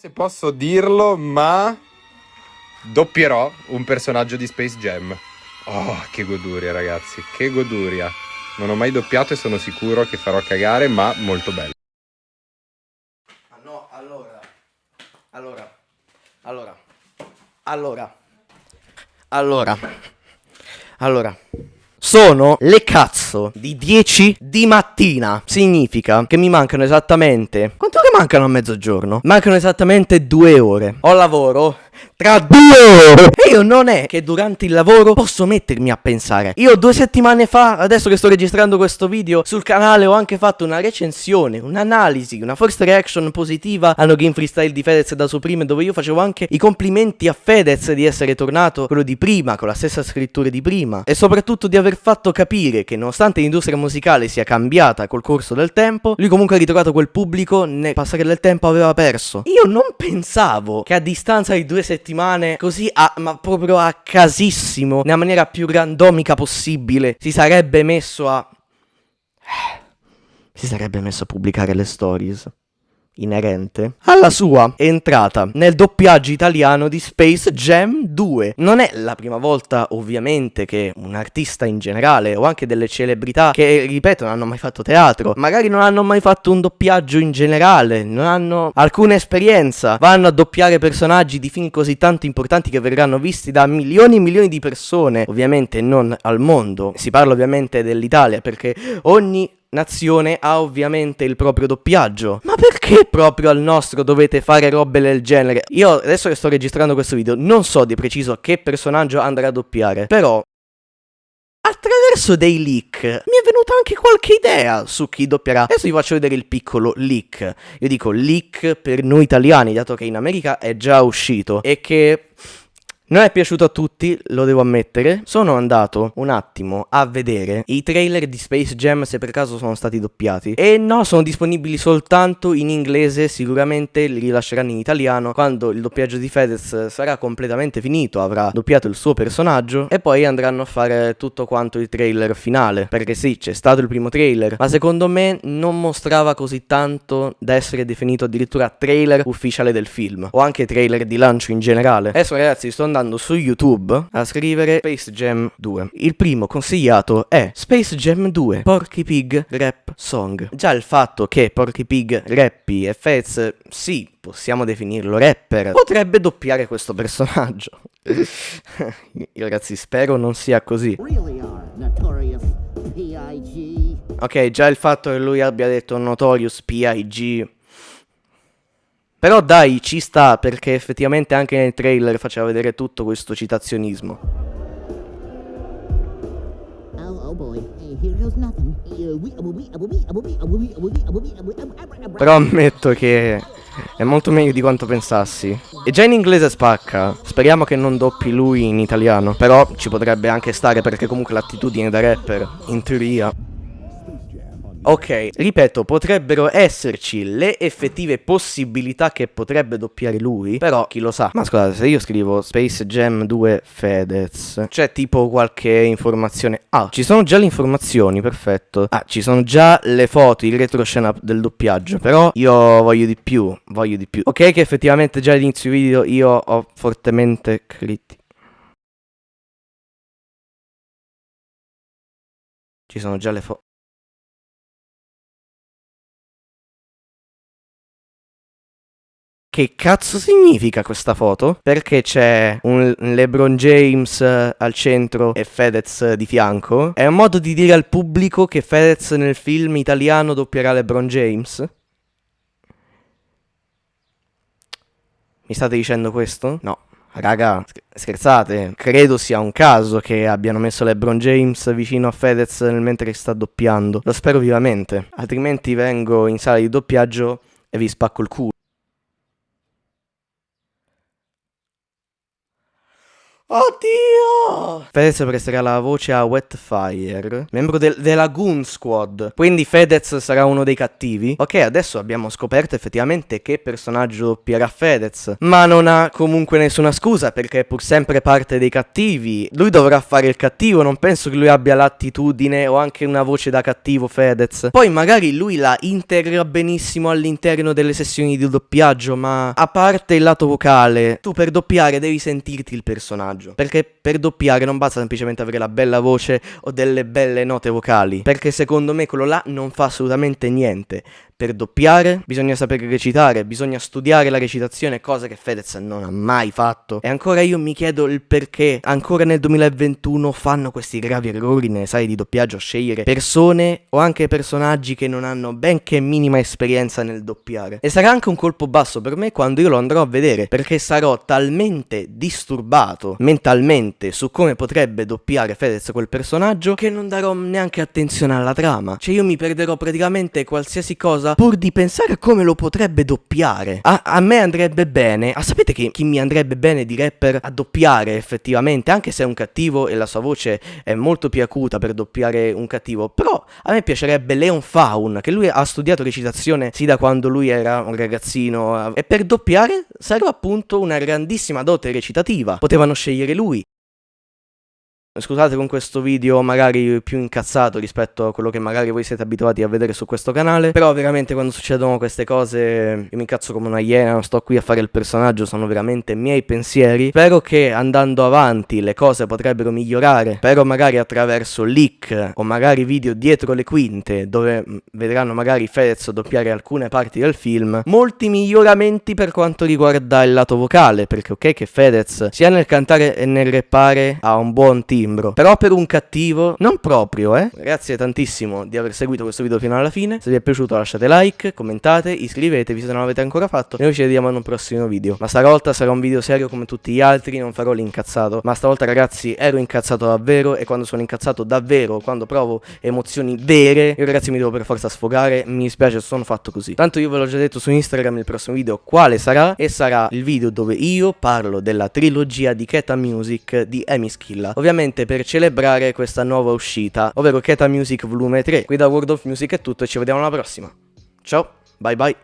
se posso dirlo, ma doppierò un personaggio di Space Jam. Oh, che goduria, ragazzi, che goduria. Non ho mai doppiato e sono sicuro che farò cagare, ma molto bello. Ah no, allora. Allora. Allora. Allora. Allora. Allora. Sono le cazzo di 10 di mattina. Significa che mi mancano esattamente... Quanto ore mancano a mezzogiorno? Mancano esattamente due ore. Ho lavoro tra due ore. E io non è che durante il lavoro posso mettermi a pensare. Io due settimane fa, adesso che sto registrando questo video, sul canale ho anche fatto una recensione, un'analisi, una first reaction positiva al No Game Freestyle di Fedez da Supreme, dove io facevo anche i complimenti a Fedez di essere tornato quello di prima, con la stessa scrittura di prima, e soprattutto di aver fatto capire che nonostante l'industria musicale sia cambiata col corso del tempo, lui comunque ha ritrovato quel pubblico nel passare del tempo aveva perso. Io non pensavo che a distanza di due settimane settimane così a, ma proprio a casissimo, nella maniera più randomica possibile, si sarebbe messo a... Si sarebbe messo a pubblicare le stories inerente alla sua entrata nel doppiaggio italiano di Space Jam 2. Non è la prima volta, ovviamente, che un artista in generale o anche delle celebrità che, ripeto, non hanno mai fatto teatro, magari non hanno mai fatto un doppiaggio in generale, non hanno alcuna esperienza, vanno a doppiare personaggi di film così tanto importanti che verranno visti da milioni e milioni di persone, ovviamente non al mondo. Si parla ovviamente dell'Italia perché ogni nazione ha ovviamente il proprio doppiaggio. Ma perché proprio al nostro dovete fare robe del genere? Io adesso che sto registrando questo video non so di preciso che personaggio andrà a doppiare, però attraverso dei leak mi è venuta anche qualche idea su chi doppierà. Adesso vi faccio vedere il piccolo leak. Io dico leak per noi italiani, dato che in America è già uscito e che non è piaciuto a tutti, lo devo ammettere. Sono andato un attimo a vedere i trailer di Space Jam se per caso sono stati doppiati. E no, sono disponibili soltanto in inglese, sicuramente li rilasceranno in italiano quando il doppiaggio di Fedez sarà completamente finito, avrà doppiato il suo personaggio e poi andranno a fare tutto quanto il trailer finale. Perché sì, c'è stato il primo trailer, ma secondo me non mostrava così tanto da essere definito addirittura trailer ufficiale del film o anche trailer di lancio in generale. Adesso ragazzi, sto andando andando su YouTube a scrivere Space Jam 2. Il primo consigliato è Space Jam 2 Porky Pig Rap Song. Già il fatto che Porky Pig rappi e Fez, sì, possiamo definirlo rapper, potrebbe doppiare questo personaggio. Io ragazzi spero non sia così. Ok, già il fatto che lui abbia detto Notorious P.I.G. Però dai, ci sta, perché effettivamente anche nel trailer faceva vedere tutto questo citazionismo. Però ammetto che è molto meglio di quanto pensassi. E già in inglese spacca. Speriamo che non doppi lui in italiano. Però ci potrebbe anche stare perché comunque l'attitudine da rapper, in teoria. Ok, ripeto, potrebbero esserci le effettive possibilità che potrebbe doppiare lui, però chi lo sa. Ma scusate, se io scrivo Space Jam 2 Fedez, c'è tipo qualche informazione? Ah, ci sono già le informazioni, perfetto. Ah, ci sono già le foto, il retroscena del doppiaggio, però io voglio di più, voglio di più. Ok che effettivamente già all'inizio video io ho fortemente criticato. Ci sono già le foto. Che cazzo significa questa foto? Perché c'è un LeBron James eh, al centro e Fedez di fianco? È un modo di dire al pubblico che Fedez nel film italiano doppierà LeBron James? Mi state dicendo questo? No. Raga, scherzate, credo sia un caso che abbiano messo LeBron James vicino a Fedez mentre sta doppiando. Lo spero vivamente, altrimenti vengo in sala di doppiaggio e vi spacco il culo. Oddio! Fedez presterà la voce a Wetfire, membro del, della Goon Squad. Quindi Fedez sarà uno dei cattivi. Ok, adesso abbiamo scoperto effettivamente che personaggio doppierà Fedez. Ma non ha comunque nessuna scusa perché è pur sempre parte dei cattivi. Lui dovrà fare il cattivo, non penso che lui abbia l'attitudine o anche una voce da cattivo Fedez. Poi magari lui la integra benissimo all'interno delle sessioni di doppiaggio, ma a parte il lato vocale, tu per doppiare devi sentirti il personaggio personaggio. Perché per doppiare non basta semplicemente avere la bella voce o delle belle note vocali. Perché secondo me quello là non fa assolutamente niente. Per doppiare bisogna sapere recitare, bisogna studiare la recitazione, cosa che Fedez non ha mai fatto. E ancora io mi chiedo il perché ancora nel 2021 fanno questi gravi errori nelle sale di doppiaggio scegliere persone o anche personaggi che non hanno benché minima esperienza nel doppiare. E sarà anche un colpo basso per me quando io lo andrò a vedere, perché sarò talmente disturbato mentalmente su come potrebbe doppiare Fedez quel personaggio che non darò neanche attenzione alla trama. Cioè io mi perderò praticamente qualsiasi cosa cosa pur di pensare a come lo potrebbe doppiare. A, a me andrebbe bene. Ah, sapete chi, chi, mi andrebbe bene di rapper a doppiare effettivamente? Anche se è un cattivo e la sua voce è molto più acuta per doppiare un cattivo. Però a me piacerebbe Leon Faun, che lui ha studiato recitazione sì da quando lui era un ragazzino. E per doppiare serve appunto una grandissima dote recitativa. Potevano scegliere lui. Scusate con questo video magari più incazzato rispetto a quello che magari voi siete abituati a vedere su questo canale Però veramente quando succedono queste cose io mi incazzo come una iena, non sto qui a fare il personaggio, sono veramente miei pensieri. Spero che andando avanti le cose potrebbero migliorare Spero magari attraverso leak o magari video dietro le quinte Dove mm, vedranno magari Fedez doppiare alcune parti del film Molti miglioramenti per quanto riguarda il lato vocale Perché ok che Fedez sia nel cantare e nel rappare ha un buon team timbro. Però per un cattivo, non proprio, eh. Grazie tantissimo di aver seguito questo video fino alla fine. Se vi è piaciuto lasciate like, commentate, iscrivetevi se non l'avete ancora fatto. E noi ci vediamo in un prossimo video. Ma stavolta sarà un video serio come tutti gli altri, non farò l'incazzato. Ma stavolta ragazzi ero incazzato davvero e quando sono incazzato davvero, quando provo emozioni vere, io ragazzi mi devo per forza sfogare. Mi dispiace, sono fatto così. Tanto io ve l'ho già detto su Instagram il prossimo video quale sarà. E sarà il video dove io parlo della trilogia di Keta Music di Amy Schilla. Ovviamente ovviamente per celebrare questa nuova uscita, ovvero Keta Music Volume 3. Qui da World of Music è tutto e ci vediamo alla prossima. Ciao, bye bye.